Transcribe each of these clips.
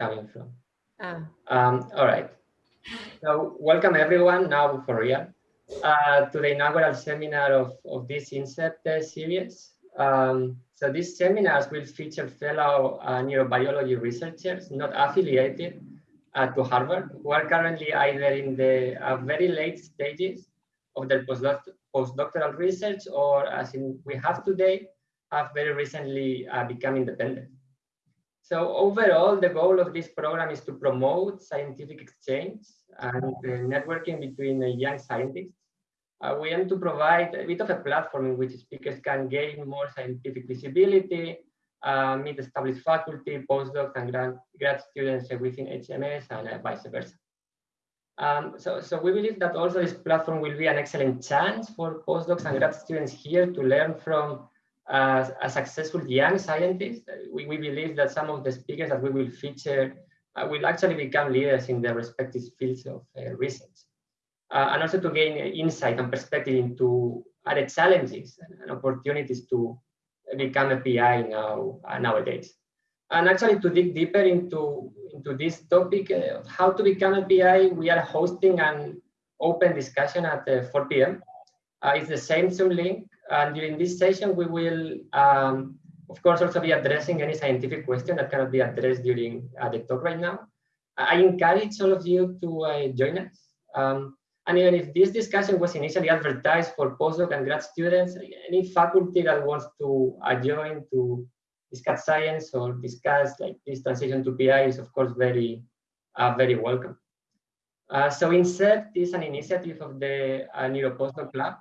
coming from. Ah. Um, all right. So welcome everyone now for real uh, to the inaugural seminar of, of this INSEPT uh, series. Um, so these seminars will feature fellow uh, neurobiology researchers not affiliated uh, to Harvard who are currently either in the uh, very late stages of their postdoc postdoctoral research or as in we have today, have very recently uh, become independent. So overall, the goal of this program is to promote scientific exchange and uh, networking between uh, young scientists. Uh, we aim to provide a bit of a platform in which speakers can gain more scientific visibility, uh, meet established faculty, postdocs, and grad, grad students within HMS and uh, vice versa. Um, so, so we believe that also this platform will be an excellent chance for postdocs and grad students here to learn from uh, a successful young scientist. We, we believe that some of the speakers that we will feature uh, will actually become leaders in their respective fields of uh, research. Uh, and also to gain insight and perspective into other challenges and opportunities to become a PI now uh, nowadays. And actually to dig deeper into, into this topic uh, of how to become a PI, we are hosting an open discussion at 4 p.m. it's the same Zoom link and during this session, we will, um, of course, also be addressing any scientific question that cannot be addressed during uh, the talk right now. I encourage all of you to uh, join us. Um, and even if this discussion was initially advertised for postdoc and grad students, any faculty that wants to uh, join to discuss science or discuss like this transition to PI is of course very, uh, very welcome. Uh, so INSEPT is an initiative of the uh, Neuropostdoc Lab,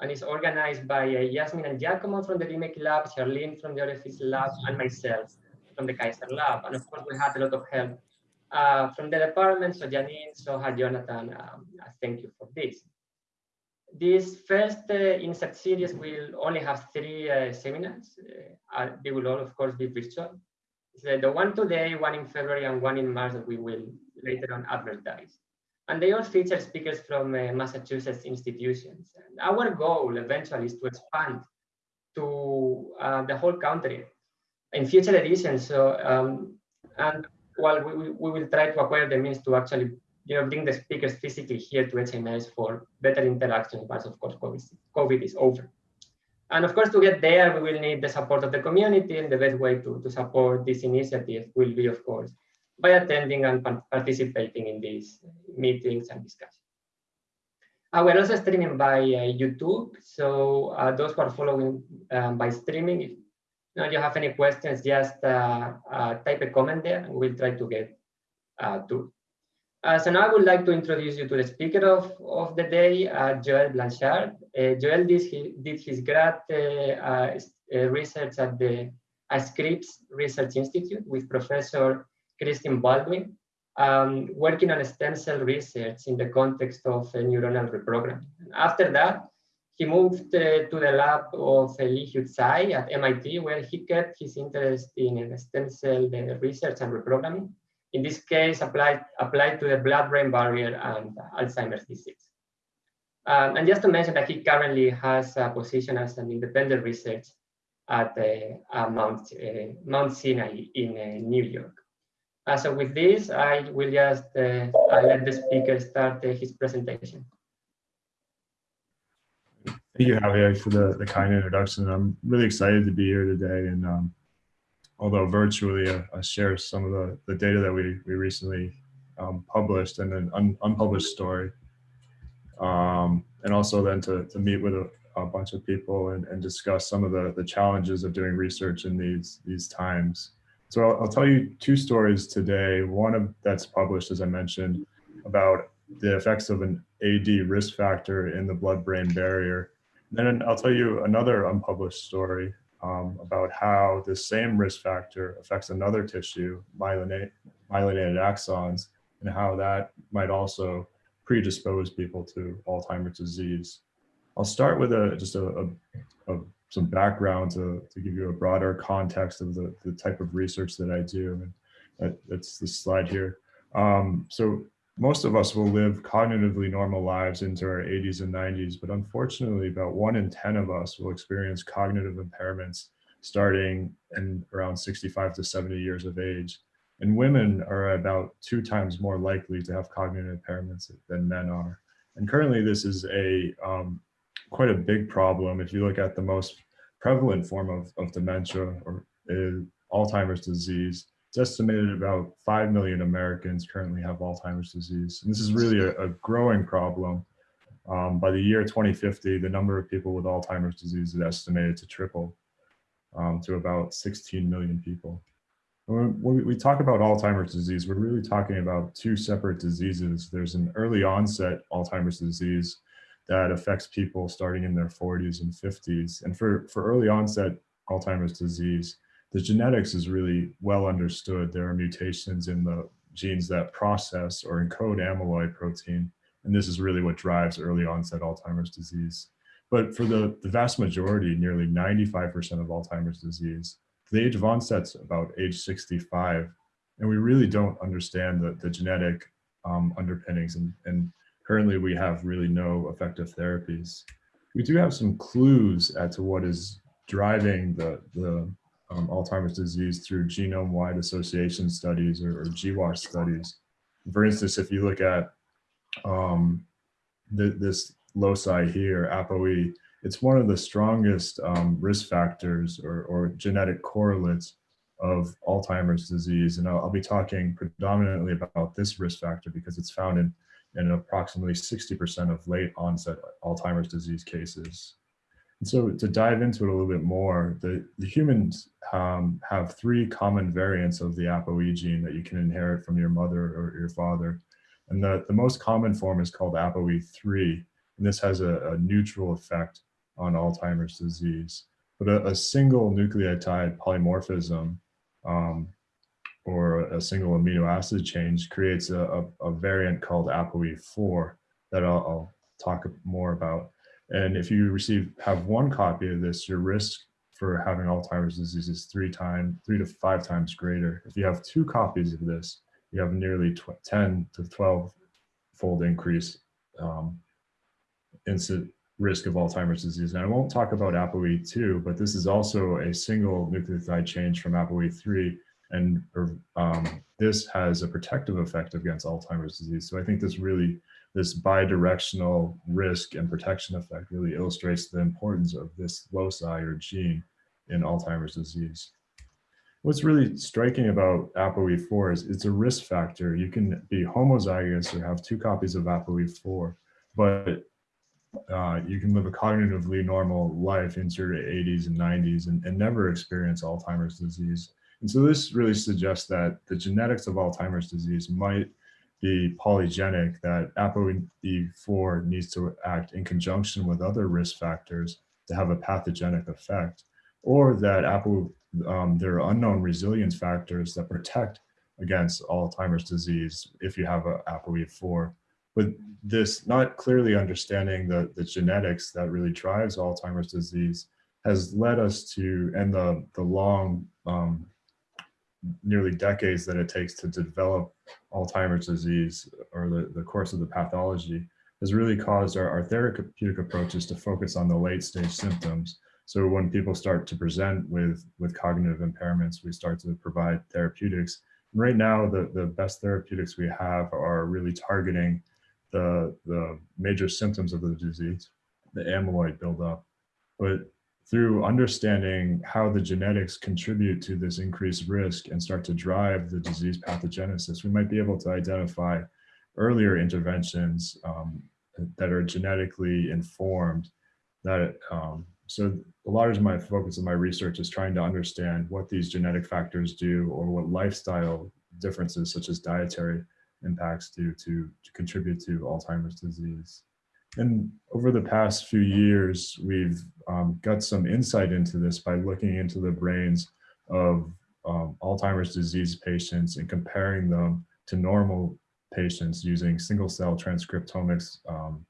and it's organized by uh, Yasmin and Giacomo from the DMEK lab, Charlene from the Orifice lab, and myself from the Kaiser lab. And of course, we had a lot of help uh, from the department. So Janine, Soha, Jonathan, um, thank you for this. This first uh, INSEPT series will only have three uh, seminars. Uh, they will all, of course, be virtual. So the one today, one in February, and one in March that we will later on advertise. And they all feature speakers from uh, Massachusetts institutions. And our goal eventually is to expand to uh, the whole country in future editions. So, um, and well, we, we will try to acquire the means to actually you know, bring the speakers physically here to HMS for better interaction once, of course, COVID, COVID is over. And of course, to get there, we will need the support of the community, and the best way to, to support this initiative will be, of course, by attending and participating in these meetings and discussions. Uh, we're also streaming by uh, YouTube, so uh, those who are following um, by streaming, if you, know, you have any questions, just uh, uh, type a comment there and we'll try to get uh, to. so now I would like to introduce you to the speaker of, of the day, Joel Blanchard. Joel did, did his grad research at the Scripps Research Institute with Professor Christine Baldwin, um, working on stem cell research in the context of uh, neuronal reprogramming. After that, he moved uh, to the lab of uh, Li at MIT, where he kept his interest in stem cell uh, research and reprogramming. In this case, applied, applied to the blood-brain barrier and Alzheimer's disease. Um, and just to mention that he currently has a position as an independent researcher at uh, Mount, uh, Mount Sinai in New York. Uh, so with this, I will just uh, let the speaker start uh, his presentation. Thank you, Javier, for the, the kind introduction. I'm really excited to be here today. And um, although virtually, uh, I share some of the, the data that we, we recently um, published and an un, unpublished story. Um, and also then to, to meet with a, a bunch of people and, and discuss some of the, the challenges of doing research in these, these times. So I'll, I'll, tell you two stories today. One of that's published, as I mentioned, about the effects of an AD risk factor in the blood-brain barrier. And Then I'll tell you another unpublished story um, about how the same risk factor affects another tissue, myelinated, myelinated axons, and how that might also predispose people to Alzheimer's disease. I'll start with a just a, a, a some background to, to give you a broader context of the, the type of research that I do. And that, that's the slide here. Um, so most of us will live cognitively normal lives into our 80s and 90s, but unfortunately about one in 10 of us will experience cognitive impairments starting in around 65 to 70 years of age. And women are about two times more likely to have cognitive impairments than men are. And currently this is a um, quite a big problem. If you look at the most prevalent form of, of dementia or Alzheimer's disease, it's estimated about 5 million Americans currently have Alzheimer's disease. And this is really a, a growing problem. Um, by the year 2050, the number of people with Alzheimer's disease is estimated to triple um, to about 16 million people. When we talk about Alzheimer's disease, we're really talking about two separate diseases. There's an early onset Alzheimer's disease that affects people starting in their 40s and 50s. And for, for early onset Alzheimer's disease, the genetics is really well understood. There are mutations in the genes that process or encode amyloid protein. And this is really what drives early onset Alzheimer's disease. But for the, the vast majority, nearly 95% of Alzheimer's disease, the age of onset's about age 65. And we really don't understand the, the genetic um, underpinnings. And, and currently we have really no effective therapies. We do have some clues as to what is driving the, the um, Alzheimer's disease through genome-wide association studies or, or GWAS studies. For instance, if you look at um, the, this loci here, ApoE, it's one of the strongest um, risk factors or, or, genetic correlates of Alzheimer's disease. And I'll, I'll, be talking predominantly about this risk factor because it's found in, in approximately 60% of late onset Alzheimer's disease cases. And so to dive into it a little bit more, the, the humans um, have three common variants of the ApoE gene that you can inherit from your mother or your father. And the, the most common form is called ApoE3, and this has a, a neutral effect on Alzheimer's disease. But a, a single nucleotide polymorphism um, or a single amino acid change creates a, a, a variant called ApoE4 that I'll, I'll, talk more about. And if you receive have one copy of this, your risk for having Alzheimer's disease is three times, three to five times greater. If you have two copies of this, you have nearly 10 to 12 fold increase um, incident risk of Alzheimer's disease. And I won't talk about ApoE2, but this is also a single nucleotide change from ApoE3. And um, this has a protective effect against Alzheimer's disease. So I think this really, this bidirectional risk and protection effect really illustrates the importance of this loci or gene in Alzheimer's disease. What's really striking about ApoE4 is it's a risk factor. You can be homozygous or have two copies of ApoE4, but uh, you can live a cognitively normal life into your 80s and 90s and, and never experience Alzheimer's disease. And so this really suggests that the genetics of Alzheimer's disease might be polygenic, that ApoE4 needs to act in conjunction with other risk factors to have a pathogenic effect, or that Apo, um, there are unknown resilience factors that protect against Alzheimer's disease if you have a ApoE4 but this not clearly understanding the, the genetics that really drives Alzheimer's disease has led us to, and the, the long, um, nearly decades that it takes to develop Alzheimer's disease or the, the course of the pathology has really caused our, our therapeutic approaches to focus on the late stage symptoms. So when people start to present with, with cognitive impairments, we start to provide therapeutics. And right now, the, the best therapeutics we have are really targeting the, the major symptoms of the disease, the amyloid buildup. But through understanding how the genetics contribute to this increased risk and start to drive the disease pathogenesis, we might be able to identify earlier interventions um, that are genetically informed that um, so a lot of my focus of my research is trying to understand what these genetic factors do or what lifestyle differences such as dietary impacts do to, to contribute to Alzheimer's disease. And over the past few years, we've um, got some insight into this by looking into the brains of um, Alzheimer's disease patients and comparing them to normal patients using single cell transcriptomics um,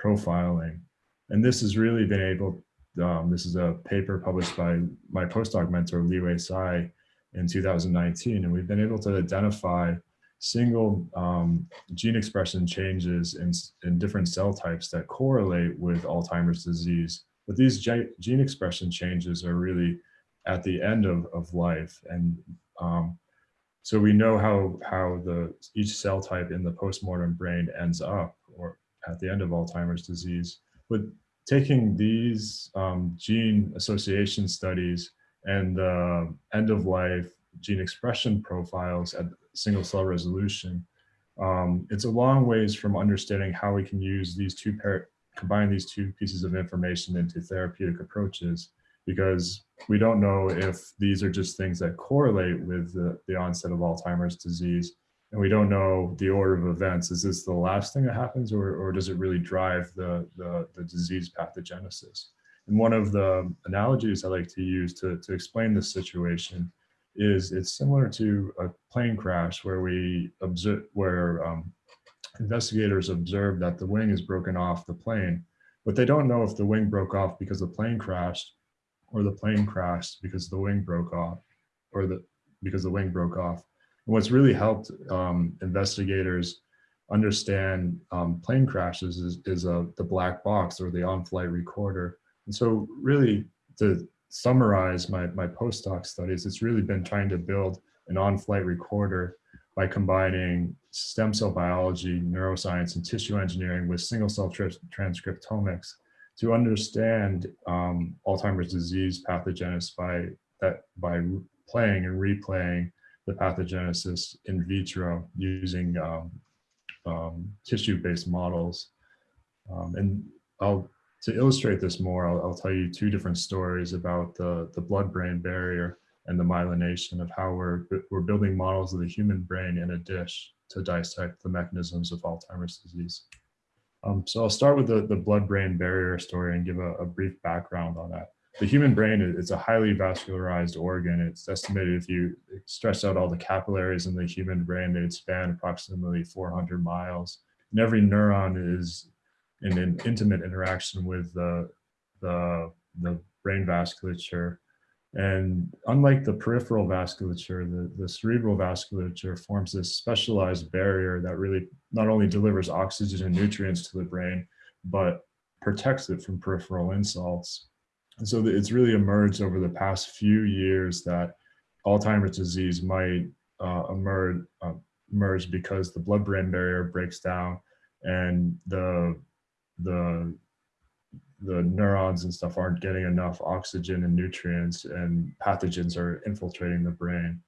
profiling. And this has really been able, um, this is a paper published by my postdoc mentor, Liwei Sai in 2019. And we've been able to identify single um, gene expression changes in, in different cell types that correlate with Alzheimer's disease. But these gene expression changes are really at the end of, of life. And um, So we know how, how the, each cell type in the postmortem brain ends up or at the end of Alzheimer's disease. But taking these um, gene association studies and the end of life gene expression profiles at single cell resolution, um, it's a long ways from understanding how we can use these two pair combine these two pieces of information into therapeutic approaches because we don't know if these are just things that correlate with the, the onset of Alzheimer's disease and we don't know the order of events. Is this the last thing that happens or, or does it really drive the, the, the disease pathogenesis? And one of the analogies I like to use to, to explain this situation is it's similar to a plane crash where we observe, where um, investigators observe that the wing is broken off the plane, but they don't know if the wing broke off because the plane crashed or the plane crashed because the wing broke off or the because the wing broke off. And what's really helped um, investigators understand um, plane crashes is, is uh, the black box or the on-flight recorder. And so really to summarize my, my postdoc studies, it's really been trying to build an on-flight recorder by combining stem cell biology, neuroscience, and tissue engineering with single cell tra transcriptomics to understand um, Alzheimer's disease pathogenesis by that by playing and replaying the pathogenesis in vitro using um, um, tissue-based models. Um, and I'll to illustrate this more, I'll, I'll, tell you two different stories about the, the blood-brain barrier and the myelination of how we're, we're building models of the human brain in a dish to dissect the mechanisms of Alzheimer's disease. Um, so I'll start with the, the blood-brain barrier story and give a, a, brief background on that. The human brain is a highly vascularized organ. It's estimated if you stretch out all the capillaries in the human brain, they'd span approximately 400 miles. And every neuron is in an intimate interaction with the, the, the brain vasculature. And unlike the peripheral vasculature, the, the cerebral vasculature forms this specialized barrier that really not only delivers oxygen and nutrients to the brain, but protects it from peripheral insults. And so it's really emerged over the past few years that Alzheimer's disease might uh, emerge, uh, emerge because the blood-brain barrier breaks down and the the the neurons and stuff aren't getting enough oxygen and nutrients and pathogens are infiltrating the brain.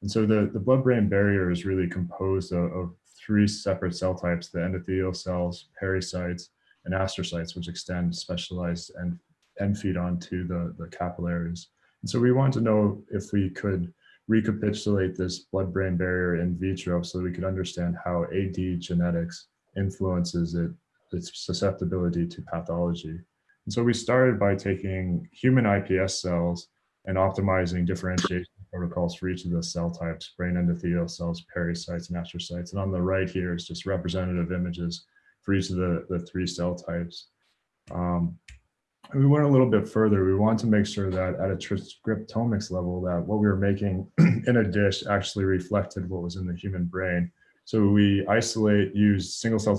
And so the, the blood-brain barrier is really composed of, of, three separate cell types, the endothelial cells, pericytes, and astrocytes, which extend specialized and, and feed onto the, the capillaries. And so we want to know if we could recapitulate this blood-brain barrier in vitro so we could understand how AD genetics influences it its susceptibility to pathology. And so we started by taking human iPS cells and optimizing differentiation protocols for each of the cell types, brain endothelial cells, pericytes, and astrocytes. And on the right here is just representative images for each of the, the three cell types. Um, we went a little bit further. We wanted to make sure that at a transcriptomics level that what we were making in a dish actually reflected what was in the human brain. So we isolate, use single cell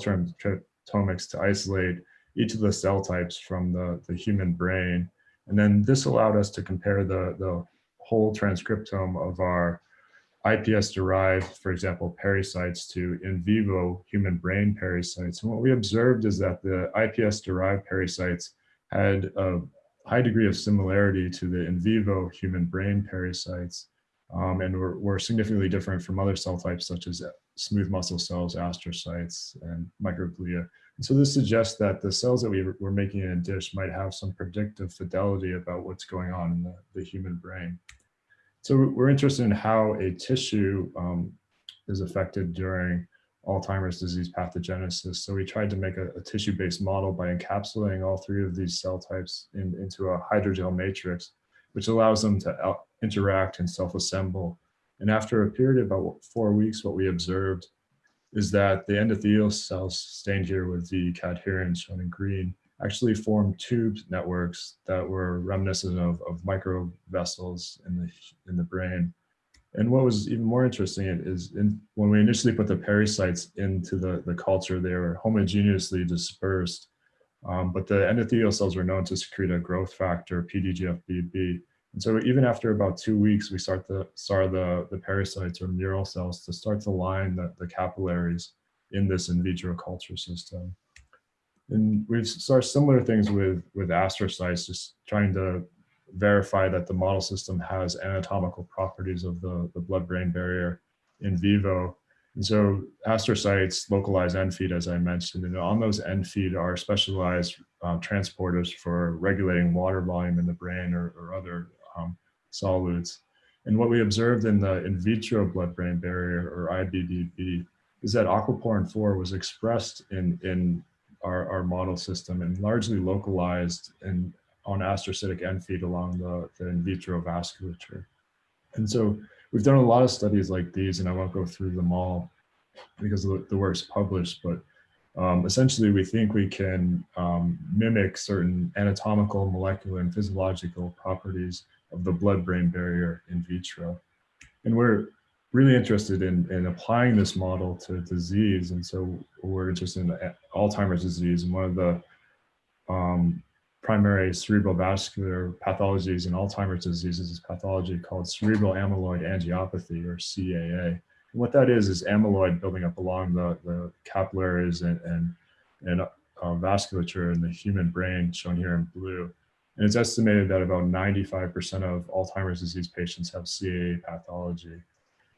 to isolate each of the cell types from the, the human brain. And then this allowed us to compare the, the whole transcriptome of our iPS derived, for example, pericytes to in vivo human brain pericytes. And what we observed is that the iPS derived pericytes had a high degree of similarity to the in vivo human brain pericytes um, and were, significantly different from other cell types such as smooth muscle cells, astrocytes, and microglia. And so this suggests that the cells that we were making in a dish might have some predictive fidelity about what's going on in the, the human brain. So we're interested in how a tissue um, is affected during Alzheimer's disease pathogenesis. So we tried to make a, a tissue-based model by encapsulating all three of these cell types in, into a hydrogel matrix, which allows them to interact and self-assemble. And after a period of about four weeks, what we observed is that the endothelial cells stained here with the cadherin shown in green actually formed tube networks that were reminiscent of, of micro vessels in the, in the brain. And what was even more interesting is in, when we initially put the pericytes into the, the culture, they were homogeneously dispersed, um, but the endothelial cells were known to secrete a growth factor, PDGFBB, And so even after about two weeks, we start to start the, the pericytes or mural cells to start to line the, the capillaries in this in vitro culture system. And we've started similar things with, with astrocytes, just trying to verify that the model system has anatomical properties of the, the blood-brain barrier in vivo. And so astrocytes localize end feed, as I mentioned, and on those end feed are specialized um, transporters for regulating water volume in the brain or, or other um, solutes. And what we observed in the in vitro blood-brain barrier or IBBB is that aquaporin 4 was expressed in, in our, our model system and largely localized in, on astrocytic end feed along the, the in vitro vasculature. And so we've done a lot of studies like these, and I won't go through them all because the, the work's published, but um, essentially we think we can um, mimic certain anatomical, molecular, and physiological properties of the blood-brain barrier in vitro. And we're really interested in, in applying this model to disease. And so we're interested in Alzheimer's disease. And one of the um, primary cerebrovascular pathologies in Alzheimer's disease is pathology called cerebral amyloid angiopathy or CAA. What that is, is amyloid building up along the, the capillaries and, and, and uh, vasculature in the human brain shown here in blue. And it's estimated that about 95% of Alzheimer's disease patients have CAA pathology.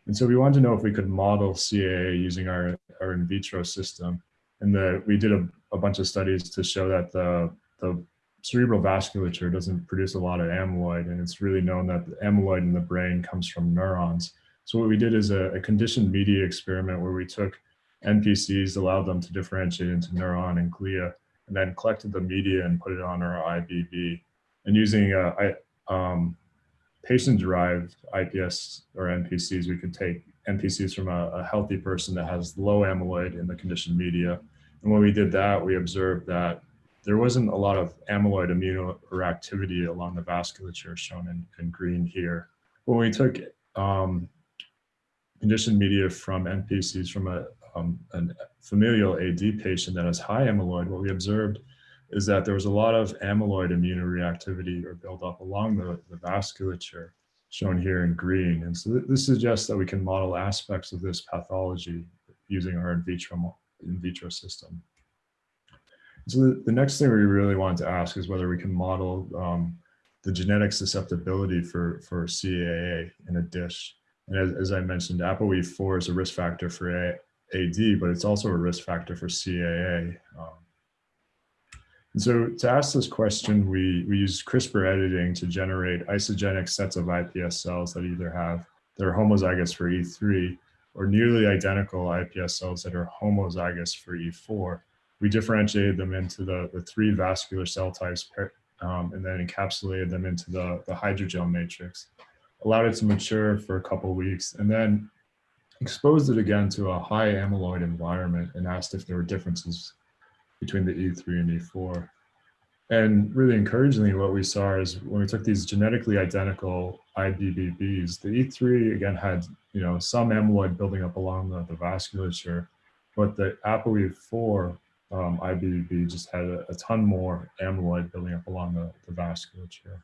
And so we wanted to know if we could model CAA using our, our in vitro system. And the, we did a, a bunch of studies to show that the, the cerebral vasculature doesn't produce a lot of amyloid. And it's really known that the amyloid in the brain comes from neurons. So what we did is a, a conditioned media experiment where we took NPCs, allowed them to differentiate into neuron and glia, and then collected the media and put it on our IBB and using uh, um, patient-derived IPS or NPCs, we could take NPCs from a, a, healthy person that has low amyloid in the conditioned media. And when we did that, we observed that there wasn't a lot of amyloid immunoreactivity along the vasculature shown in, in green here. When we took um, conditioned media from NPCs from a, um, familial AD patient that has high amyloid, what we observed is that there was a lot of amyloid immunoreactivity or buildup along the, the vasculature shown here in green. And so th this suggests that we can model aspects of this pathology using our in vitro, in vitro system. So the, the next thing we really wanted to ask is whether we can model um, the genetic susceptibility for, for CAA in a dish. And as, as I mentioned, ApoE4 is a risk factor for a, AD, but it's also a risk factor for CAA. Um, and so to ask this question, we, we use CRISPR editing to generate isogenic sets of iPS cells that either have, that are homozygous for E3 or nearly identical iPS cells that are homozygous for E4. We differentiated them into the, the three vascular cell types um, and then encapsulated them into the, the hydrogel matrix, allowed it to mature for a couple weeks, and then exposed it again to a high amyloid environment and asked if there were differences between the E3 and E4. And really encouragingly, what we saw is when we took these genetically identical IBBBs, the E3 again had you know some amyloid building up along the, the vasculature, but the ApoE4 um, IBBB just had a, a, ton more amyloid building up along the, the vasculature.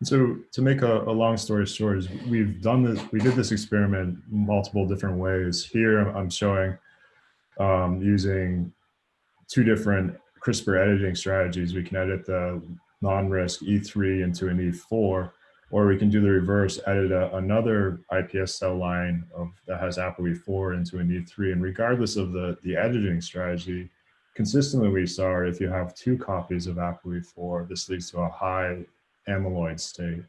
And so to make a, a, long story short is we've done this, we did this experiment multiple different ways. Here I'm showing um, using two different CRISPR editing strategies. We can edit the non-risk E3 into an E4, or we can do the reverse, edit a, another iPS cell line of, that has ApoE4 into an E3. And regardless of the, the editing strategy, consistently we saw if you have two copies of ApoE4, this leads to a high amyloid state.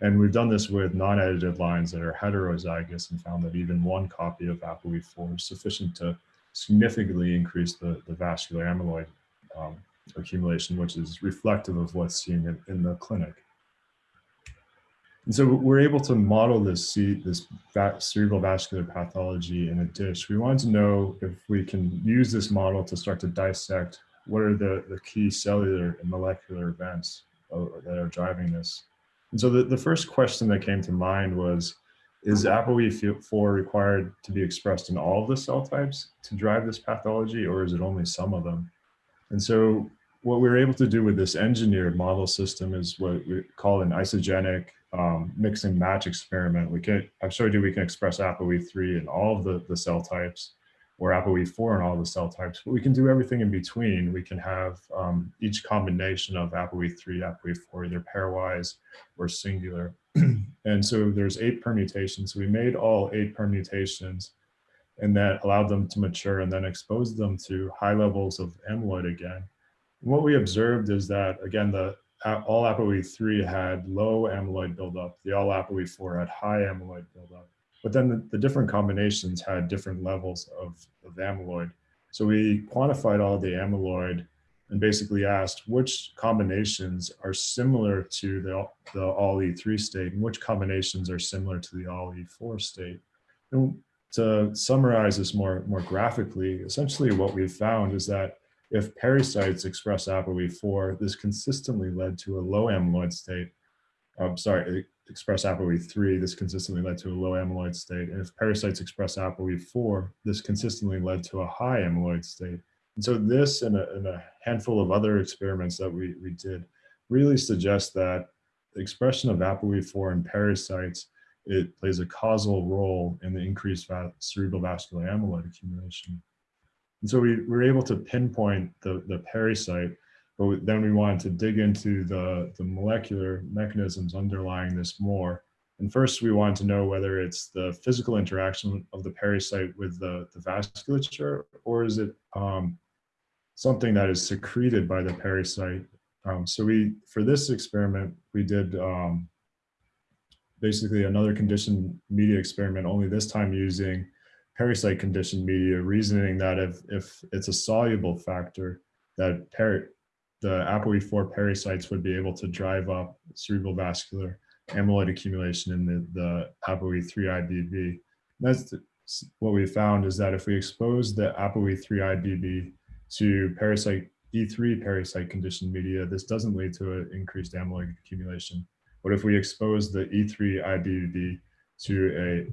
And we've done this with non-edited lines that are heterozygous and found that even one copy of ApoE4 is sufficient to significantly increase the, the vascular amyloid um, accumulation, which is reflective of what's seen in, in, the clinic. And so we're able to model this, this cerebral vascular pathology in a dish. We wanted to know if we can use this model to start to dissect what are the, the key cellular and molecular events that are driving this. And so the, the first question that came to mind was, is ApoE4 required to be expressed in all of the cell types to drive this pathology, or is it only some of them? And so what we were able to do with this engineered model system is what we call an isogenic um, mix and match experiment. We can, I've showed you we can express ApoE3 in all of the, the cell types or ApoE4 in all the cell types, but we can do everything in between. We can have um, each combination of ApoE3, ApoE4, either pairwise or singular. and so there's eight permutations. We made all eight permutations and that allowed them to mature and then expose them to high levels of amyloid again. What we observed is that, again, the all ApoE3 had low amyloid buildup. The all ApoE4 had high amyloid buildup. But then the, the different combinations had different levels of, of amyloid. So we quantified all the amyloid and basically asked which combinations are similar to the, the all E3 state and which combinations are similar to the all E4 state. And to summarize this more, more graphically, essentially what we've found is that if pericytes express ApoE4, this consistently led to a low amyloid state. I'm sorry, express ApoE3, this consistently led to a low amyloid state. And if pericytes express ApoE4, this consistently led to a high amyloid state. And so this and a, and a handful of other experiments that we, we did really suggest that the expression of ApoE4 in pericytes, it plays a causal role in the increased cerebral vascular amyloid accumulation. And so we were able to pinpoint the, the pericyte, but then we wanted to dig into the, the molecular mechanisms underlying this more. And first we wanted to know whether it's the physical interaction of the pericyte with the, the vasculature, or is it um, something that is secreted by the pericyte. Um, so we, for this experiment, we did um, basically another conditioned media experiment, only this time using pericyte conditioned media, reasoning that if, if it's a soluble factor, that peri the ApoE4 parasites would be able to drive up cerebral vascular amyloid accumulation in the, the ApoE3 IBB. That's the, what we found is that if we expose the ApoE3 IBB to parasite E3 parasite conditioned media, this doesn't lead to an increased amyloid accumulation. But if we expose the E3 IBB to a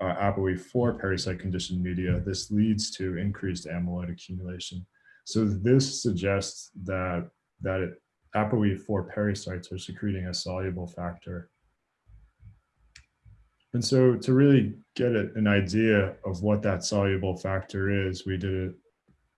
uh, ApoE4 parasite conditioned media, this leads to increased amyloid accumulation. So this suggests that, that it, ApoE4 parasites are secreting a soluble factor. And so to really get an idea of what that soluble factor is, we did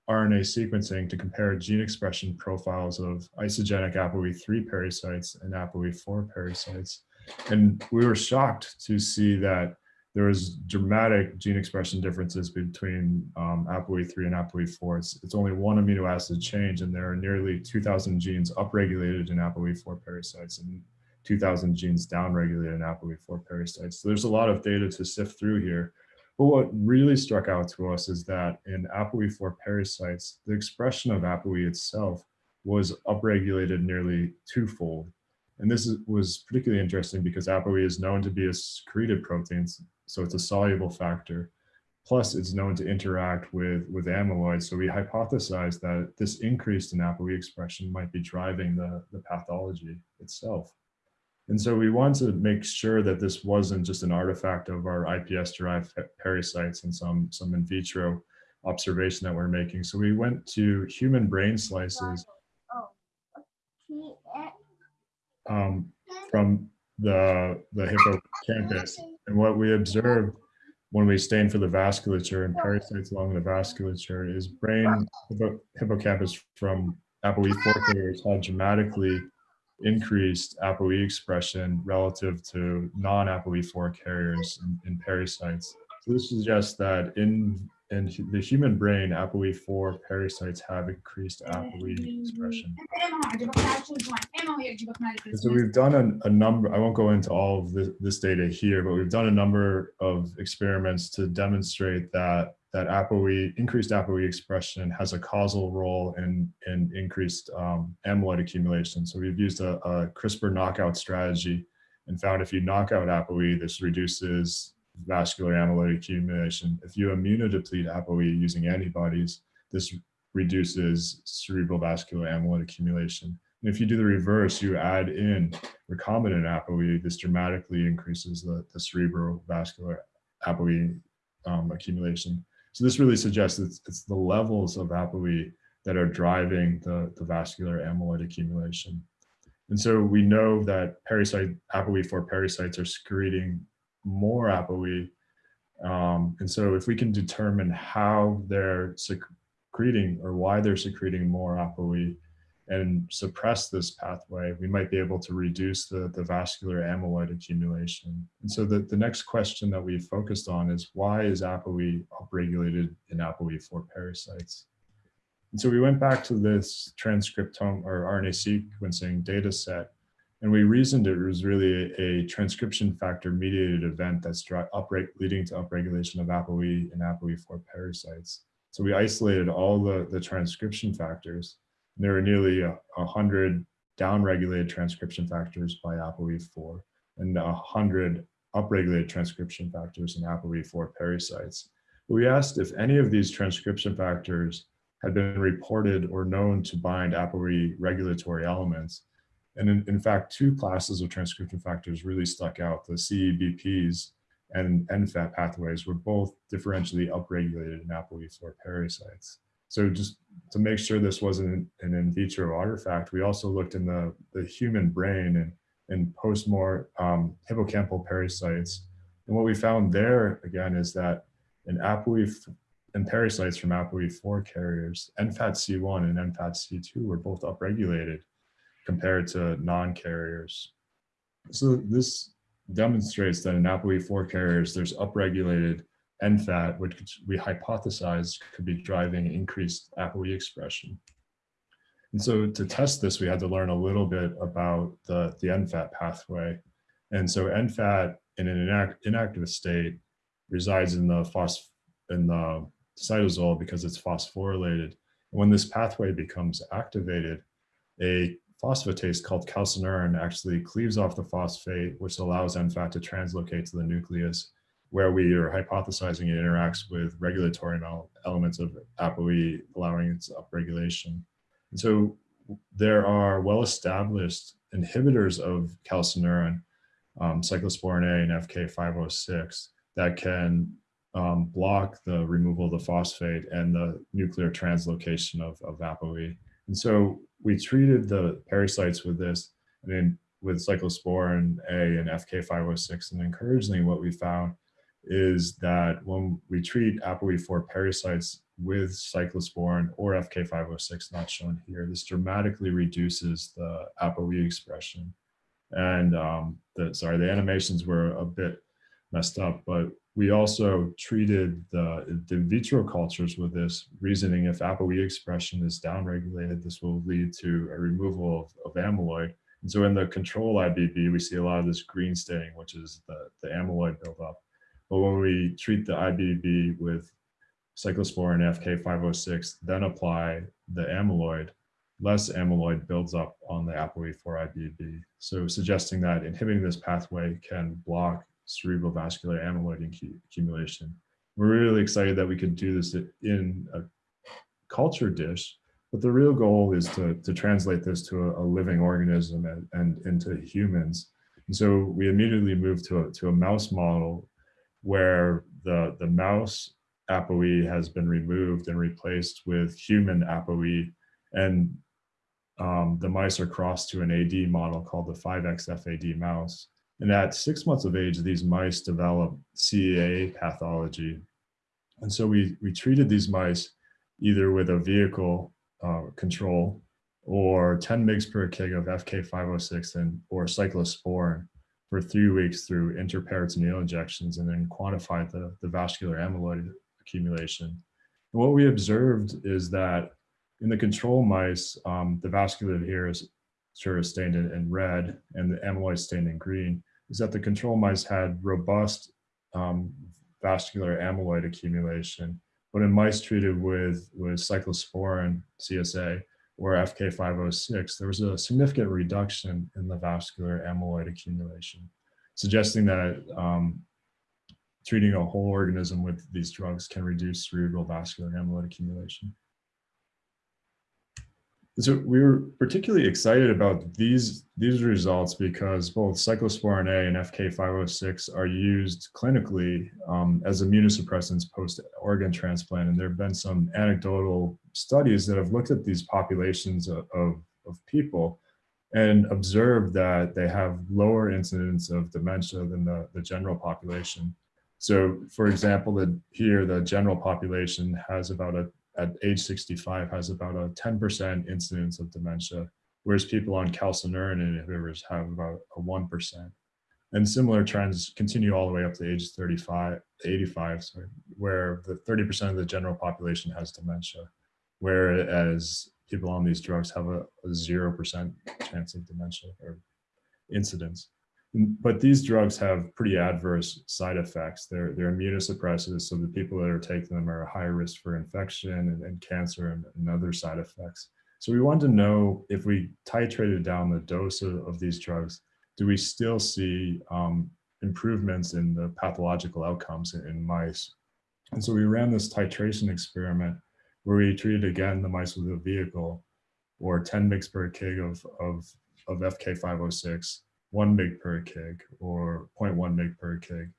RNA sequencing to compare gene expression profiles of isogenic ApoE3 parasites and ApoE4 parasites. And we were shocked to see that there was dramatic gene expression differences between um, ApoE3 and ApoE4. It's, it's only one amino acid change, and there are nearly 2,000 genes upregulated in ApoE4 parasites and 2,000 genes downregulated in ApoE4 parasites. So there's a lot of data to sift through here. But what really struck out to us is that in ApoE4 parasites, the expression of ApoE itself was upregulated nearly twofold. And this is, was particularly interesting because ApoE is known to be a secreted protein, so it's a soluble factor. Plus, it's known to interact with, with amyloid. So we hypothesized that this increase in ApoE expression might be driving the, the pathology itself. And so we wanted to make sure that this wasn't just an artifact of our IPS-derived pericytes and some, some in vitro observation that we're making. So we went to human brain slices um, from the, the hippocampus. And what we observed when we stain for the vasculature and parasites along the vasculature is brain hippocampus from ApoE4 carriers had dramatically increased ApoE expression relative to non-ApoE4 carriers in, in pericytes. So this suggests that in, in the human brain, ApoE4 parasites have increased ApoE expression. And so we've done a, a, number, I won't go into all of this, this data here, but we've done a number of experiments to demonstrate that that ApoE, increased ApoE expression has a causal role in, in increased um, amyloid accumulation. So we've used a, a, CRISPR knockout strategy and found if you knock out ApoE, this reduces vascular amyloid accumulation. If you immunodeplete ApoE using antibodies, this reduces cerebral vascular amyloid accumulation. And if you do the reverse, you add in recombinant ApoE, this dramatically increases the, the cerebral vascular ApoE um, accumulation. So this really suggests it's, it's the levels of ApoE that are driving the, the vascular amyloid accumulation. And so we know that pericyte ApoE4 pericytes are secreting more ApoE. Um, and so if we can determine how they're secreting or why they're secreting more ApoE and suppress this pathway, we might be able to reduce the, the vascular amyloid accumulation. And so the, the next question that we focused on is why is ApoE upregulated in ApoE4 parasites? And so we went back to this transcriptome or RNA sequencing data set, and we reasoned it was really a, a transcription factor mediated event that's leading to upregulation of ApoE and ApoE4 parasites. So we isolated all the, the transcription factors. And there were nearly a, a hundred downregulated transcription factors by ApoE4 and a hundred upregulated transcription factors in ApoE4 pericytes. We asked if any of these transcription factors had been reported or known to bind ApoE regulatory elements. And in, in, fact, two classes of transcription factors really stuck out. The CEBPs and NFAT pathways were both differentially upregulated in ApoE4 pericytes. So just to make sure this wasn't an in vitro artifact, we also looked in the, the human brain and, and post-more um, hippocampal pericytes. And what we found there, again, is that in ApoE and pericytes from ApoE4 carriers, NFAT-C1 and NFAT-C2 were both upregulated compared to non-carriers. So this demonstrates that in ApoE4 carriers, there's upregulated NFAT, which we hypothesized could be driving increased ApoE expression. And so to test this, we had to learn a little bit about the, the NFAT pathway. And so NFAT in an inact, inactive state resides in the in the cytosol because it's phosphorylated. When this pathway becomes activated, a phosphatase called calcineurin actually cleaves off the phosphate, which allows NFAT to translocate to the nucleus, where we are hypothesizing it interacts with regulatory elements of ApoE, allowing its upregulation. And so there are well-established inhibitors of calcineurin, um, cyclosporin A and FK506, that can um, block the removal of the phosphate and the nuclear translocation of, of ApoE. And so we treated the parasites with this and then with cyclosporin A and FK506. And encouragingly, what we found is that when we treat ApoE4 parasites with cyclosporin or FK506, not shown here, this dramatically reduces the ApoE expression. And um, the, sorry, the animations were a bit messed up, but we also treated the, the in vitro cultures with this reasoning if ApoE expression is downregulated, this will lead to a removal of, of amyloid. And so in the control IBB, we see a lot of this green staining, which is the, the amyloid buildup. But when we treat the IBB with cyclosporin FK506, then apply the amyloid, less amyloid builds up on the ApoE4 IBB. So suggesting that inhibiting this pathway can block cerebral vascular amyloid accumulation. We're really excited that we could do this in a culture dish, but the real goal is to, to translate this to a, a living organism and, and into humans. And so we immediately moved to a, to a mouse model where the, the mouse ApoE has been removed and replaced with human ApoE. And um, the mice are crossed to an AD model called the 5XFAD mouse. And at six months of age, these mice develop CEA pathology. And so we, we treated these mice either with a vehicle uh, control or 10 mg per kg of FK506 and or cyclosporin for three weeks through intraperitoneal injections and then quantified the, the vascular amyloid accumulation. And what we observed is that in the control mice, um, the vascular here is sure is stained in, in, red and the amyloid stained in green is that the control mice had robust um, vascular amyloid accumulation. But in mice treated with, with cyclosporin CSA or FK506, there was a significant reduction in the vascular amyloid accumulation, suggesting that um, treating a whole organism with these drugs can reduce cerebral vascular amyloid accumulation. So we were particularly excited about these, these results because both cyclosporin A and FK506 are used clinically um, as immunosuppressants post-organ transplant. And there have been some anecdotal studies that have looked at these populations of, of, of people and observed that they have lower incidence of dementia than the, the general population. So for example, the, here the general population has about a at age 65 has about a 10% incidence of dementia, whereas people on calcineurin inhibitors have about a 1%. And similar trends continue all the way up to age 35, 85, sorry, where the 30% of the general population has dementia, whereas people on these drugs have a 0% chance of dementia or incidence. But these drugs have pretty adverse side effects. They're, they're immunosuppressive, so the people that are taking them are at high risk for infection and, and cancer and, and, other side effects. So we wanted to know if we titrated down the dose of, of these drugs, do we still see um, improvements in the pathological outcomes in, in mice? And so we ran this titration experiment where we treated again the mice with a vehicle or 10 mg per kg of, of, of FK506 1 mg per kg or 0.1 mg per kg.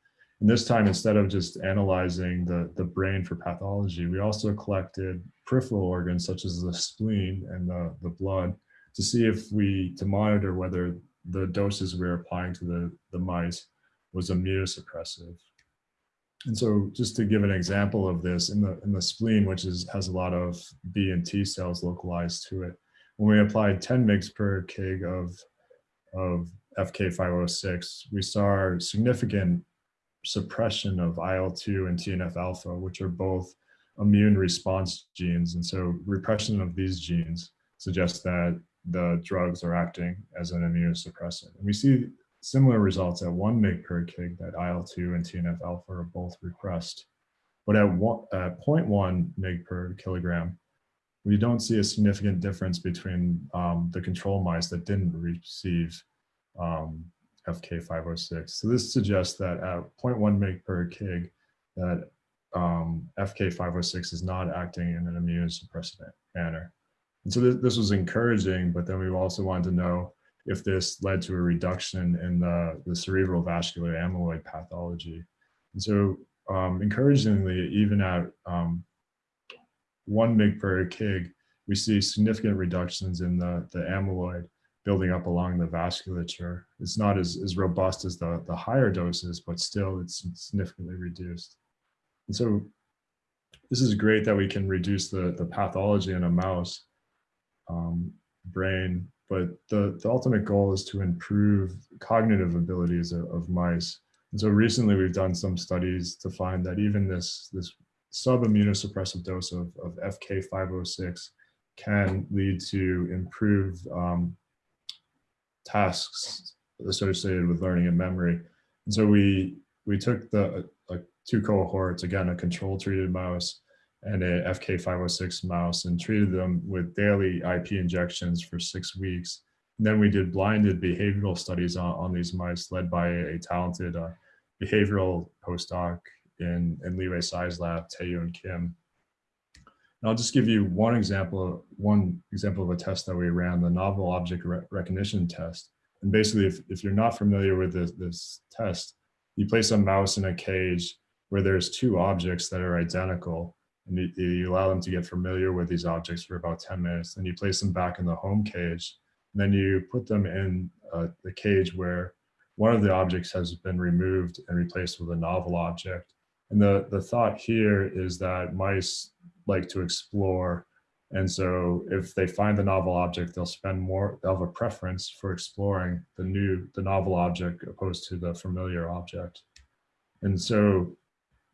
And this time, instead of just analyzing the, the brain for pathology, we also collected peripheral organs such as the spleen and the, the blood to see if we, to monitor whether the doses we were applying to the, the mice was immunosuppressive. And so just to give an example of this, in the, in the spleen, which is, has a lot of B and T cells localized to it, when we applied 10 mg per kg of, of FK506, we saw significant suppression of IL-2 and TNF-alpha, which are both immune response genes. And so repression of these genes suggests that the drugs are acting as an immunosuppressant. And we see similar results at 1 mg per kg that IL-2 and TNF-alpha are both repressed. But at, one, at 0.1 mg per kilogram, we don't see a significant difference between um, the control mice that didn't receive um, FK506. So this suggests that at 0.1 mg per kg, that um, FK506 is not acting in an immunosuppressant manner. And so this, this was encouraging, but then we also wanted to know if this led to a reduction in the, the cerebral vascular amyloid pathology. And so um, encouragingly, even at um, 1 mg per kg, we see significant reductions in the, the amyloid building up along the vasculature. It's not as, as robust as the, the higher doses, but still it's significantly reduced. And so this is great that we can reduce the, the pathology in a mouse um, brain, but the, the ultimate goal is to improve cognitive abilities of, of mice. And so recently we've done some studies to find that even this, this sub-immunosuppressive dose of, of FK506 can lead to improved um, tasks associated with learning and memory. And so we we took the uh, two cohorts, again, a control treated mouse and a FK506 mouse and treated them with daily IP injections for six weeks. And then we did blinded behavioral studies on, on these mice led by a, a talented uh, behavioral postdoc in, in Li-Huei Tsai's lab, Taeyun Kim. And I'll just give you one example, one example of a test that we ran, the novel object re recognition test. And basically, if, if you're not familiar with this, this test, you place a mouse in a cage where there's two objects that are identical, and you, you allow them to get familiar with these objects for about 10 minutes. Then you place them back in the home cage. And then you put them in uh, the cage where one of the objects has been removed and replaced with a novel object. And the, the thought here is that mice like to explore. And so if they find the novel object, they'll spend more, they'll have a preference for exploring the new, the novel object opposed to the familiar object. And so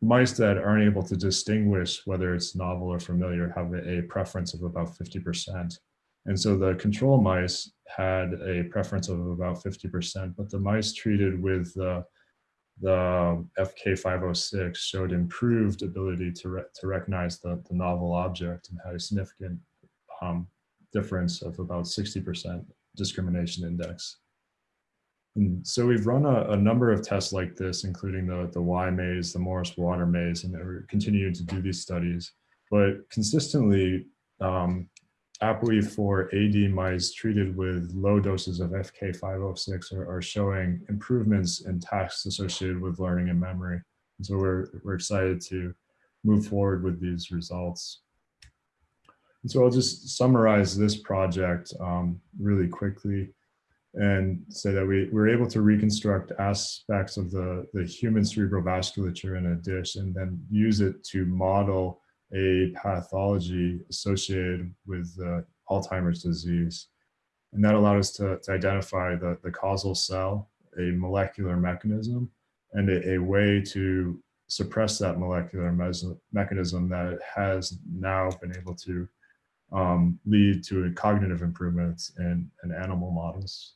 mice that aren't able to distinguish whether it's novel or familiar have a, preference of about 50%. And so the control mice had a preference of about 50%, but the mice treated with the the FK506 showed improved ability to, re to recognize the, the novel object and had a significant um, difference of about 60% discrimination index. And so we've run a, a, number of tests like this, including the, the Y maze, the Morris water maze, and we're continuing to do these studies. But consistently, um, ApoE4 AD mice treated with low doses of FK506 are, are showing improvements in tasks associated with learning and memory. And so we're, we're excited to move forward with these results. And so I'll just summarize this project um, really quickly and say that we were able to reconstruct aspects of the, the human cerebral vasculature in a dish and then use it to model a pathology associated with uh, Alzheimer's disease. And that allowed us to, to identify the, the causal cell, a molecular mechanism, and a, a way to suppress that molecular mechanism that has now been able to um, lead to cognitive improvements in, in animal models.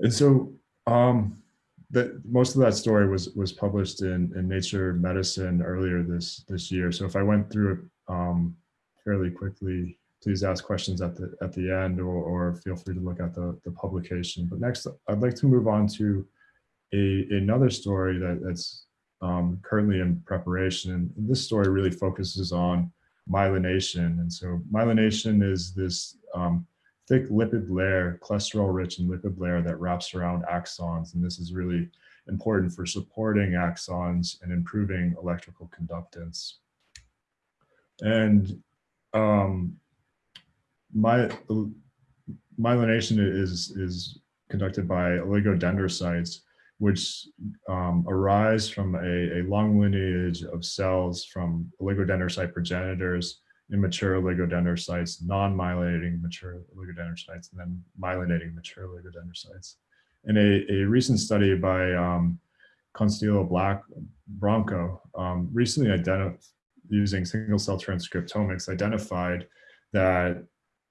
And so um, that most of that story was was published in, in Nature Medicine earlier this this year. So if I went through it um, fairly quickly, please ask questions at the at the end or, or feel free to look at the, the publication. But next, I'd like to move on to a, another story that, that's um, currently in preparation. And this story really focuses on myelination. And so myelination is this um, thick lipid layer, cholesterol rich and lipid layer that wraps around axons. And this is really important for supporting axons and improving electrical conductance. And um, my, myelination is, is conducted by oligodendrocytes which um, arise from a, a, long lineage of cells from oligodendrocyte progenitors, immature oligodendrocytes, non-myelinating mature oligodendrocytes, and then myelinating mature oligodendrocytes. In a, a recent study by um, Black Bronco, um, recently identified using single cell transcriptomics, identified that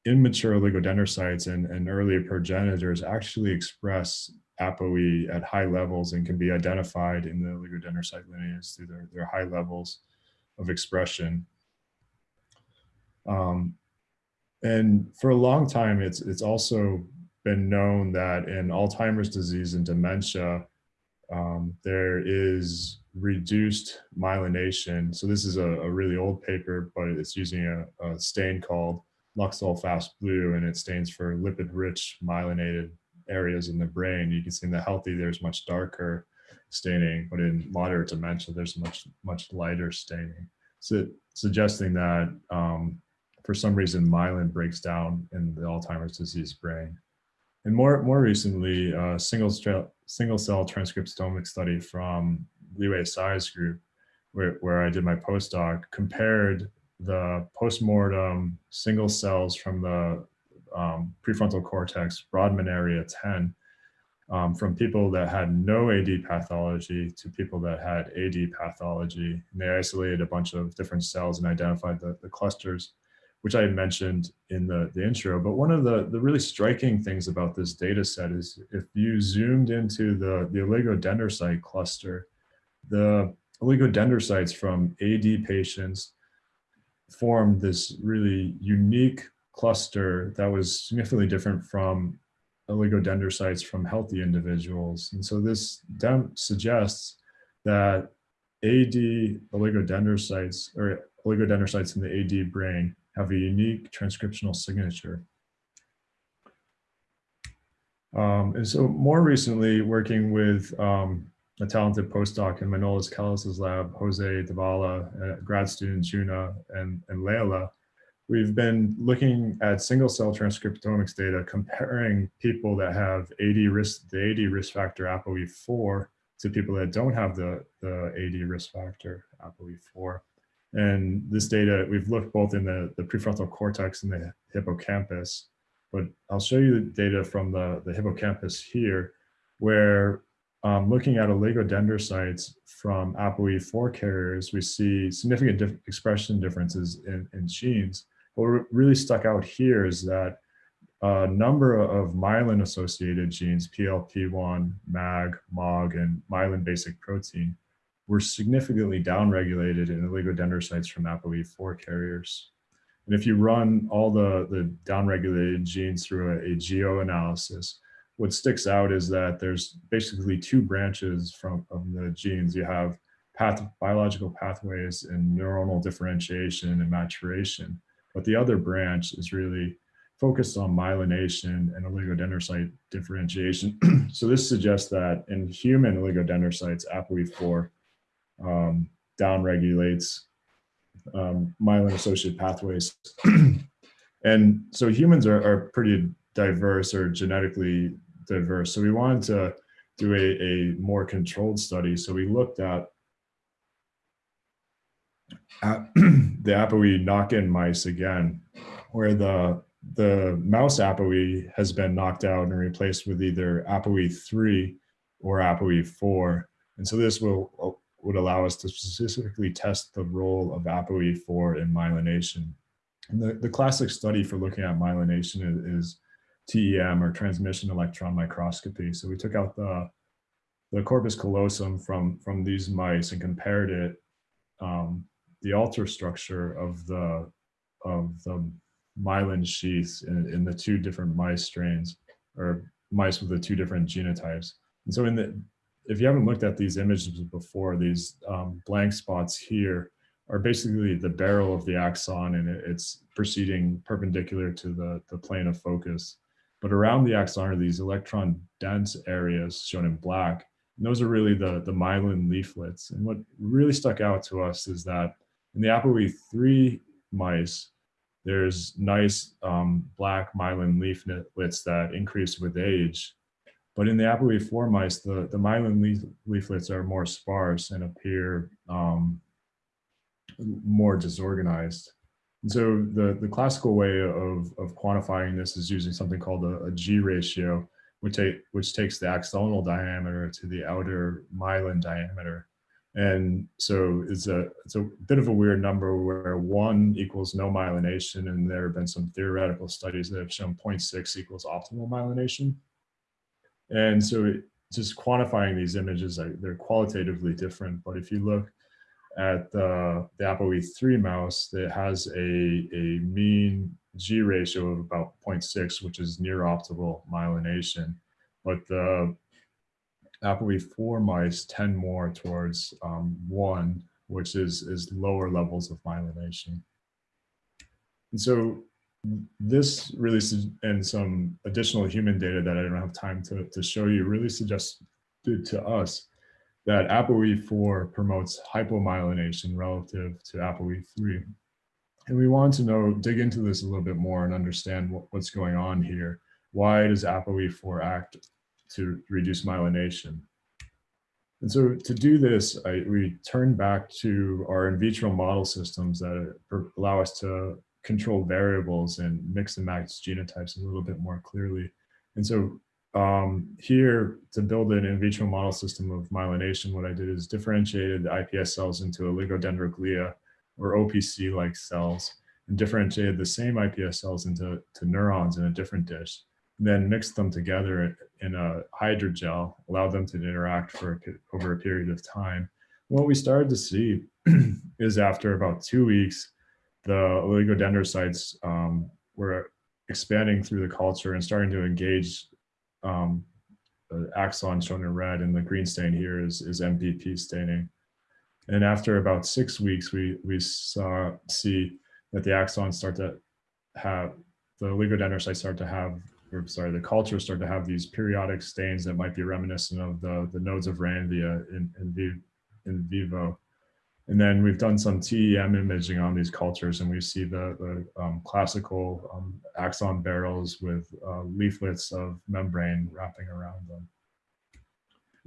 immature oligodendrocytes and, and early progenitors actually express ApoE at high levels and can be identified in the oligodendrocyte lineage through their, their high levels of expression. Um, and for a long time, it's, it's also been known that in Alzheimer's disease and dementia, um, there is reduced myelination. So this is a, a, really old paper, but it's using a, a stain called Luxol Fast Blue, and it stains for lipid-rich myelinated areas in the brain. You can see in the healthy, there's much darker staining, but in moderate dementia, there's much, much lighter staining. So suggesting that um, for some reason, myelin breaks down in the Alzheimer's disease brain. And more, more recently, a single, single cell transcriptomic study from Li-Huei Tsai's group, where, where I did my postdoc, compared the postmortem single cells from the um, prefrontal cortex, Brodmann area 10, um, from people that had no AD pathology to people that had AD pathology. And they isolated a bunch of different cells and identified the, the clusters, which I mentioned in the, the intro. But one of the, the really striking things about this data set is if you zoomed into the, the oligodendrocyte cluster, the oligodendrocytes from AD patients formed this really unique cluster that was significantly different from oligodendrocytes from healthy individuals. And so this suggests that AD oligodendrocytes or oligodendrocytes in the AD brain have a unique transcriptional signature. Um, and so more recently, working with um, a talented postdoc in Manolis Kellis's lab, Jose Davila, uh, grad student Juna, and, and Leila, we've been looking at single cell transcriptomics data comparing people that have AD risk, the AD risk factor ApoE4 to people that don't have the, the AD risk factor ApoE4. And this data, we've looked both in the, the prefrontal cortex and the hippocampus, but I'll show you the data from the, the hippocampus here, where um, looking at oligodendrocytes from ApoE4 carriers, we see significant dif expression differences in, in genes. What really stuck out here is that a number of myelin associated genes, PLP1, MAG, MOG, and myelin basic protein were significantly downregulated in oligodendrocytes from ApoE4 carriers. And if you run all the, the downregulated genes through a, a geo analysis, what sticks out is that there's basically two branches from of the genes. You have path, biological pathways and neuronal differentiation and maturation. But the other branch is really focused on myelination and oligodendrocyte differentiation. so this suggests that in human oligodendrocytes, ApoE4 um, downregulates um, myelin-associated pathways. and so humans are, are pretty diverse or genetically diverse. So we wanted to do a, a more controlled study. So we looked at, at the ApoE knock-in mice again, where the the mouse ApoE has been knocked out and replaced with either ApoE3 or ApoE4. And so this will would allow us to specifically test the role of ApoE4 in myelination. And the, the classic study for looking at myelination is, is TEM or transmission electron microscopy. So we took out the, the corpus callosum from, from these mice and compared it, um, the ultrastructure of the, of the myelin sheaths in, in the two different mice strains or mice with the two different genotypes. And so in the, if you haven't looked at these images before, these um, blank spots here are basically the barrel of the axon and it's proceeding perpendicular to the, the plane of focus. But around the axon are these electron dense areas shown in black. And those are really the, the myelin leaflets. And what really stuck out to us is that in the ApoE3 mice, there's nice um, black myelin leaflets that increase with age. But in the ApoE4 mice, the, the myelin leaf, leaflets are more sparse and appear um, more disorganized. And so the, the classical way of, of quantifying this is using something called a, a G ratio, which, take, which takes the axonal diameter to the outer myelin diameter. And so it's a, it's a bit of a weird number where one equals no myelination. And there have been some theoretical studies that have shown 0.6 equals optimal myelination. And so it, just quantifying these images, they're qualitatively different. But if you look at the, the ApoE3 mouse that has a, a mean G ratio of about 0.6, which is near optimal myelination. But the ApoE4 mice tend more towards um, one, which is, is lower levels of myelination. And so this really, and some additional human data that I don't have time to, to show you really suggested to us that ApoE4 promotes hypomyelination relative to ApoE3. And we want to know, dig into this a little bit more and understand what, what's going on here. Why does ApoE4 act to reduce myelination. And so to do this, I, we turn back to our in vitro model systems that allow us to control variables and mix and match genotypes a little bit more clearly. And so um, here to build an in vitro model system of myelination, what I did is differentiated the iPS cells into oligodendroglia or OPC-like cells and differentiated the same iPS cells into to neurons in a different dish then mixed them together in a hydrogel, allowed them to interact for over a period of time. What we started to see is after about two weeks, the oligodendrocytes um, were expanding through the culture and starting to engage um, the axon shown in red and the green stain here is, is MBP staining. And after about six weeks, we, we saw see that the axons start to have, the oligodendrocytes start to have or sorry, the cultures start to have these periodic stains that might be reminiscent of the, the nodes of Ranvier in, in, in vivo. And then we've done some TEM imaging on these cultures and we see the, the um, classical um, axon barrels with uh, leaflets of membrane wrapping around them.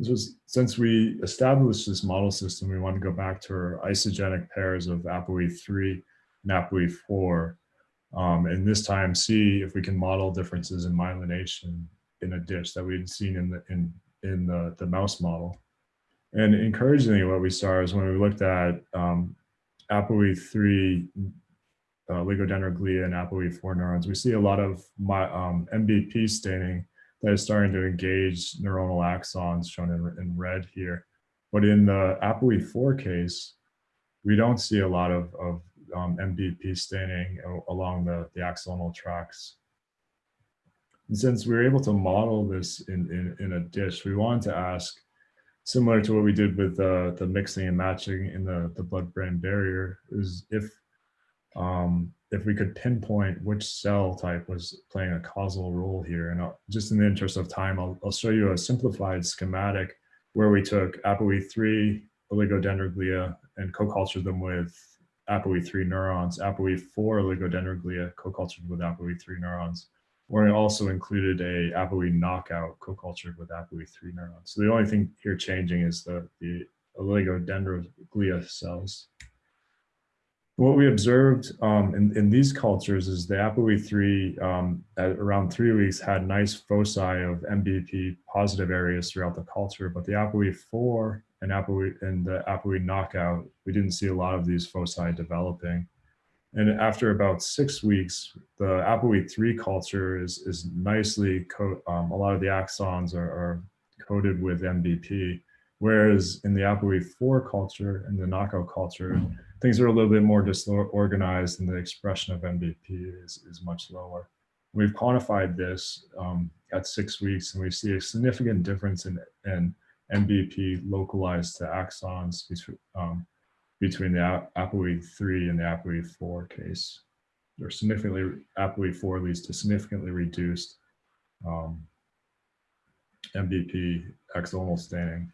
So since we established this model system, we want to go back to our isogenic pairs of ApoE3 and ApoE4 um, and this time see if we can model differences in myelination in a dish that we'd seen in the in in the, the mouse model. And encouragingly, what we saw is when we looked at um, ApoE3 uh, oligodendroglia and ApoE4 neurons, we see a lot of my, um, MBP staining that is starting to engage neuronal axons shown in, in red here. But in the ApoE4 case, we don't see a lot of, of um, MBP staining along the, the axonal tracks. And since we were able to model this in, in, in a dish, we wanted to ask, similar to what we did with uh, the mixing and matching in the, the blood-brain barrier is if um, if we could pinpoint which cell type was playing a causal role here. And I'll, just in the interest of time, I'll, I'll show you a simplified schematic where we took ApoE3 oligodendroglia and co-cultured them with ApoE3 neurons, ApoE4 oligodendroglia co-cultured with ApoE3 neurons, we also included a ApoE knockout co-cultured with ApoE3 neurons. So the only thing here changing is the, the oligodendroglia cells. What we observed um, in, in these cultures is the ApoE3 um, at around three weeks had nice foci of MBP positive areas throughout the culture, but the ApoE4 and ApoE and the ApoE knockout, we didn't see a lot of these foci developing. And after about six weeks, the ApoE3 culture is, is nicely, um, a lot of the axons are, are coated with MBP, whereas in the ApoE4 culture and the knockout culture, things are a little bit more disorganized and the expression of MBP is, is much lower. We've quantified this um, at six weeks and we see a significant difference in, in MBP localized to axons um, between the ApoE3 and the ApoE4 case. Or significantly, ApoE4 leads to significantly reduced um, MBP axonal staining.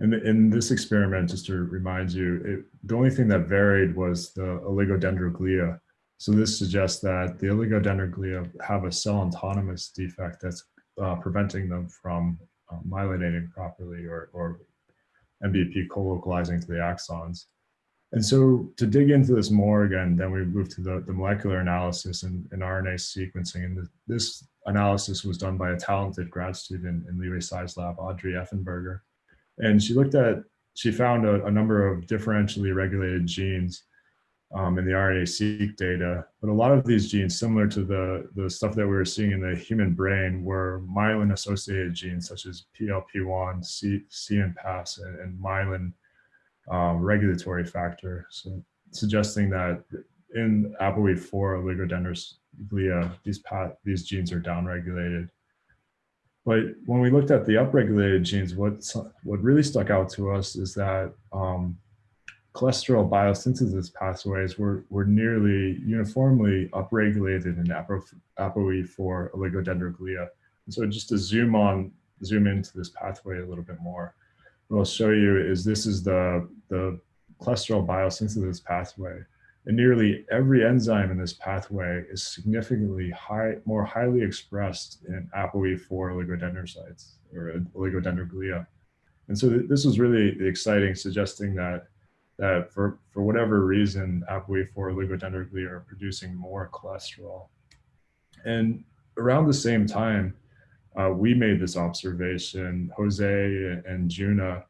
And in this experiment, just to remind you, it, the only thing that varied was the oligodendroglia. So this suggests that the oligodendroglia have a cell autonomous defect that's uh, preventing them from uh, myelinating properly or, or MBP co-localizing to the axons. And so to dig into this more again, then we move to the, the molecular analysis and, and RNA sequencing. And the, this analysis was done by a talented grad student in Li-Huei Tsai's lab, Audrey Effenberger. And she looked at, she found a, a number of differentially regulated genes um, in the RNA-seq data, but a lot of these genes, similar to the, the stuff that we were seeing in the human brain, were myelin-associated genes such as PLP1, C, CNPAS, and, and myelin um, regulatory factor. So suggesting that in ApoE4 oligodendroglia, these, these genes are downregulated. But when we looked at the upregulated genes, what, what really stuck out to us is that um, cholesterol biosynthesis pathways were, were nearly uniformly upregulated in Apo, ApoE4 oligodendroglia. And so just to zoom on, zoom into this pathway a little bit more, what I'll show you is this is the, the cholesterol biosynthesis pathway. And nearly every enzyme in this pathway is significantly high, more highly expressed in ApoE4 oligodendrocytes or oligodendroglia. And so th this was really exciting, suggesting that that for, for whatever reason, ApoE4 oligodendroglia are producing more cholesterol. And around the same time, uh, we made this observation, Jose and Juna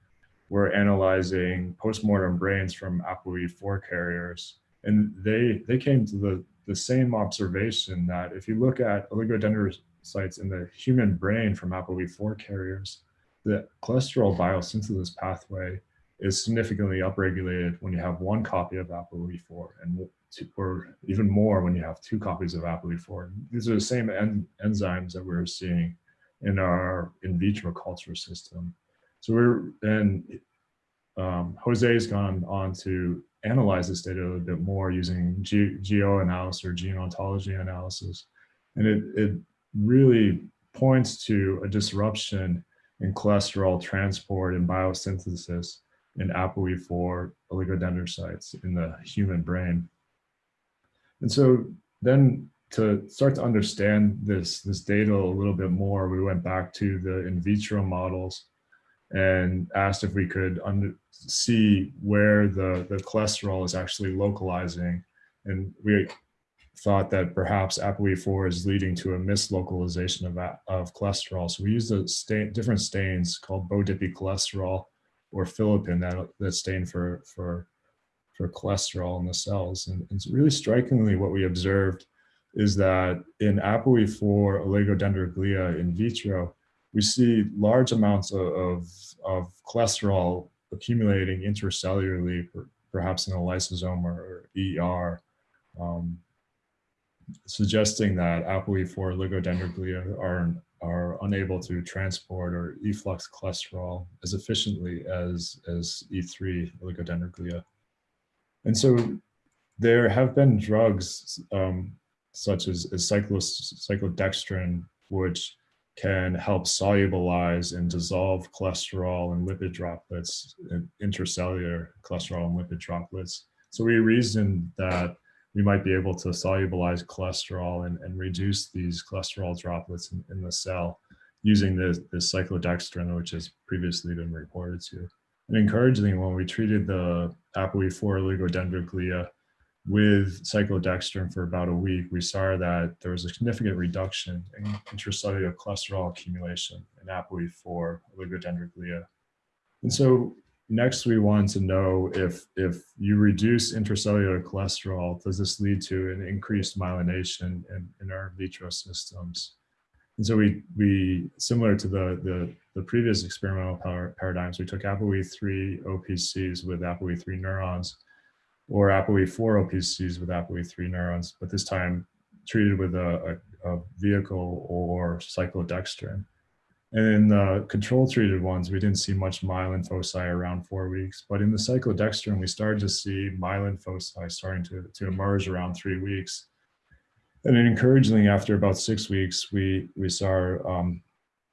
were analyzing postmortem brains from ApoE4 carriers and they, they came to the, the same observation that if you look at oligodendrocytes in the human brain from ApoE4 carriers, the cholesterol biosynthesis pathway is significantly upregulated when you have one copy of ApoE4 and two, or even more when you have two copies of ApoE4. These are the same en enzymes that we're seeing in our in vitro culture system. So we're, and um, Jose's gone on to analyze this data a little bit more using GeoAnalysis or gene ontology analysis. And it, it really points to a disruption in cholesterol transport and biosynthesis in ApoE4 oligodendrocytes in the human brain. And so then to start to understand this, this data a little bit more, we went back to the in vitro models and asked if we could see where the, the cholesterol is actually localizing. And we thought that perhaps ApoE4 is leading to a mislocalization of, of cholesterol. So we used a stain, different stains called BODIPY cholesterol or filipin that, that stain for, for, for cholesterol in the cells. And, and really strikingly what we observed is that in ApoE4 oligodendroglia in vitro, we see large amounts of, of, of cholesterol accumulating intercellularly, perhaps in a lysosome or, ER, um, suggesting that ApoE4 oligodendroglia are are unable to transport or efflux cholesterol as efficiently as, as E3 oligodendroglia. And so there have been drugs um, such as, as cyclodextrin, which can help solubilize and dissolve cholesterol and lipid droplets, uh, intracellular cholesterol and lipid droplets. So we reasoned that we might be able to solubilize cholesterol and, and reduce these cholesterol droplets in, in the cell using this, this cyclodextrin, which has previously been reported to. And encouragingly, when we treated the ApoE4 oligodendroglia with cyclodextrin for about a week, we saw that there was a significant reduction in intracellular cholesterol accumulation in ApoE4 oligodendroglia. And so next we want to know if, if you reduce intracellular cholesterol, does this lead to an increased myelination in, in our vitro systems? And so we, we similar to the, the, the previous experimental paradigms, we took ApoE3 OPCs with ApoE3 neurons or ApoE4 OPCs with ApoE3 neurons, but this time treated with a, a, a vehicle or cyclodextrin. And in the control treated ones, we didn't see much myelin foci around four weeks, but in the cyclodextrin, we started to see myelin foci starting to, to emerge around three weeks. And then encouragingly, after about six weeks, we, we saw um,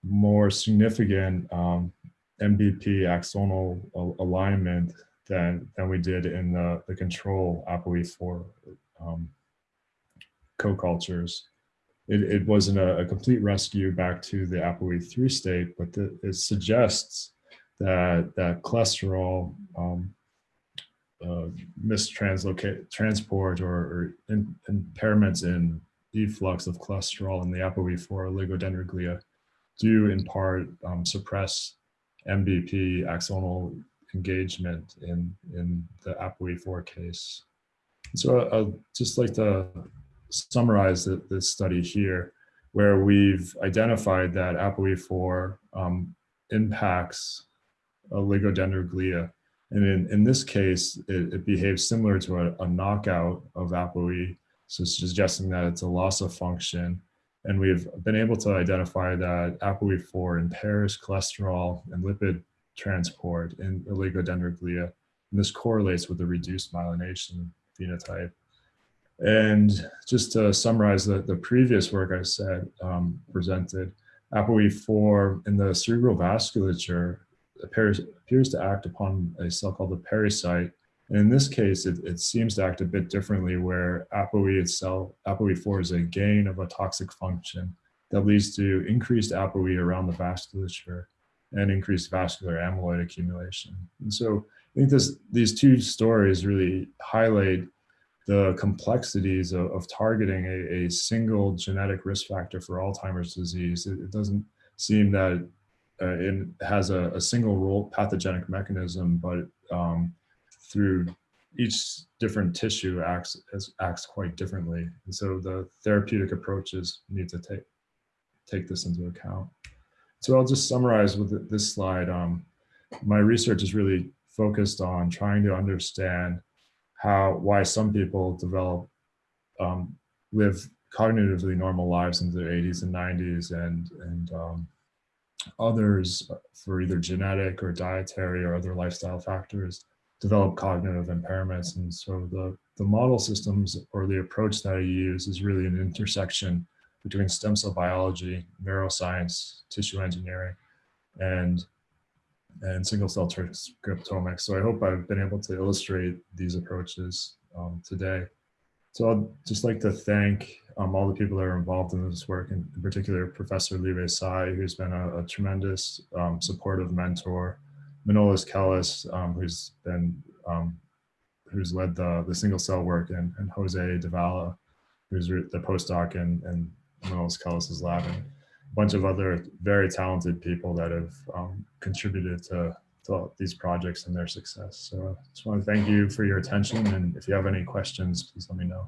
more significant um, MBP axonal alignment than, than we did in the, the control ApoE4 um, co-cultures. It, it wasn't a, a, complete rescue back to the ApoE3 state, but the, it suggests that, that cholesterol um, uh, mistranslocate transport or, or in, impairments in efflux of cholesterol in the ApoE4 oligodendroglia do in part um, suppress MBP axonal engagement in, in the ApoE4 case. So I'd just like to summarize the, this study here, where we've identified that ApoE4 um, impacts oligodendroglia. And in, in this case, it, it behaves similar to a, a knockout of ApoE, so suggesting that it's a loss of function. And we've been able to identify that ApoE4 impairs cholesterol and lipid transport in oligodendroglia. And this correlates with the reduced myelination phenotype. And just to summarize the, the previous work I said, um, presented, ApoE4 in the cerebral vasculature appears, appears to act upon a cell called the pericyte. And in this case, it, it seems to act a bit differently where ApoE itself, ApoE4 is a gain of a toxic function that leads to increased ApoE around the vasculature and increased vascular amyloid accumulation. And so I think this, these two stories really highlight the complexities of, of targeting a, a, single genetic risk factor for Alzheimer's disease. It, it doesn't seem that uh, it has a, a, single role pathogenic mechanism, but um, through each different tissue acts acts quite differently. And so the therapeutic approaches need to take take this into account. So I'll just summarize with this slide. Um, my research is really focused on trying to understand how, why some people develop, um, live cognitively normal lives in their 80s and 90s and, and um, others for either genetic or dietary or other lifestyle factors develop cognitive impairments. And so the, the model systems or the approach that I use is really an intersection between stem cell biology, neuroscience, tissue engineering, and and single cell transcriptomics. So I hope I've been able to illustrate these approaches um, today. So I'd just like to thank um, all the people that are involved in this work, and in particular Professor Li-Huei Tsai, who's been a, a tremendous um, supportive mentor, Manolis Kellis, um, who's been um, who's led the, the single cell work, and, and Jose Davila, who's the postdoc and, and Manolis Kellis' lab, and a bunch of other very talented people that have um, contributed to, to these projects and their success. So I just want to thank you for your attention. And if you have any questions, please let me know.